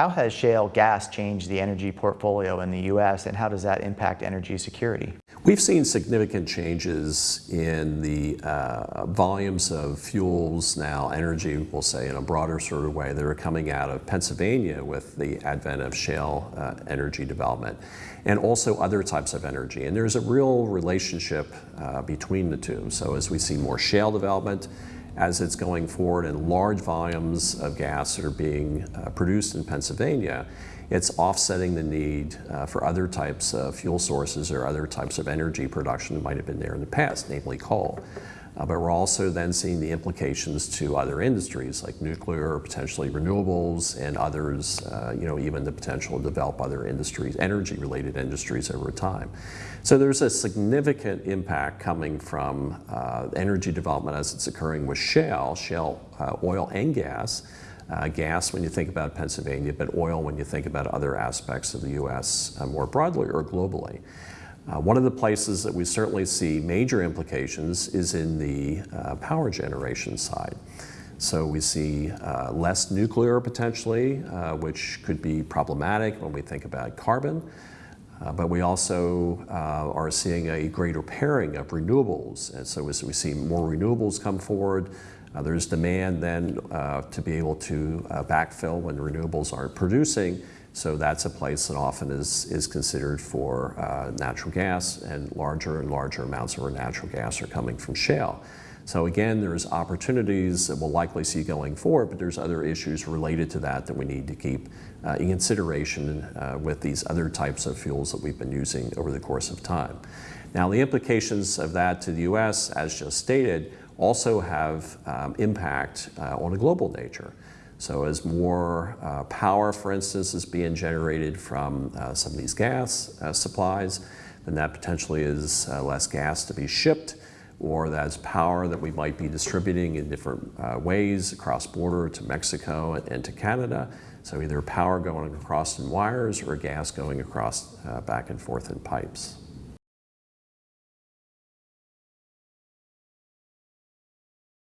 How has shale gas changed the energy portfolio in the U.S. and how does that impact energy security? We've seen significant changes in the uh, volumes of fuels now, energy, we'll say in a broader sort of way, that are coming out of Pennsylvania with the advent of shale uh, energy development and also other types of energy. And there's a real relationship uh, between the two. So as we see more shale development, as it's going forward and large volumes of gas that are being uh, produced in Pennsylvania, it's offsetting the need uh, for other types of fuel sources or other types of energy production that might have been there in the past, namely coal. Uh, but we're also then seeing the implications to other industries like nuclear, potentially renewables, and others, uh, you know, even the potential to develop other industries, energy-related industries over time. So there's a significant impact coming from uh, energy development as it's occurring with shale, shale uh, oil and gas, uh, gas when you think about Pennsylvania, but oil when you think about other aspects of the U.S. Uh, more broadly or globally. Uh, one of the places that we certainly see major implications is in the uh, power generation side. So we see uh, less nuclear potentially, uh, which could be problematic when we think about carbon. Uh, but we also uh, are seeing a greater pairing of renewables. And so as we see more renewables come forward, there's demand then to be able to backfill when renewables aren't producing. So that's a place that often is, is considered for uh, natural gas and larger and larger amounts of our natural gas are coming from shale. So again, there's opportunities that we'll likely see going forward, but there's other issues related to that that we need to keep uh, in consideration uh, with these other types of fuels that we've been using over the course of time. Now the implications of that to the US, as just stated, also have um, impact uh, on a global nature. So as more uh, power, for instance, is being generated from uh, some of these gas uh, supplies, then that potentially is uh, less gas to be shipped, or that's power that we might be distributing in different uh, ways across border to Mexico and, and, to Canada. So either power going across in wires or gas going across uh, back and forth in pipes.